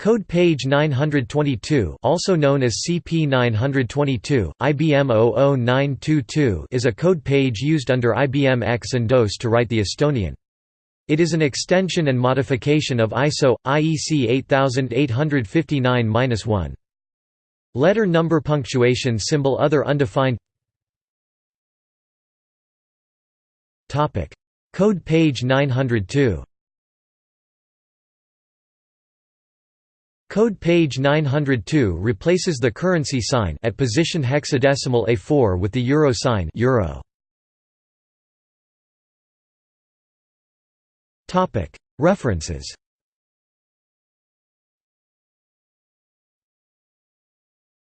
Code page 922 also known as CP922, IBM 00922 is a code page used under IBM X and DOS to write the Estonian. It is an extension and modification of ISO, IEC 8859-1. Letter number punctuation symbol other undefined Code page 902 Code page 902 replaces the currency sign at position hexadecimal A4 with the euro sign euro. References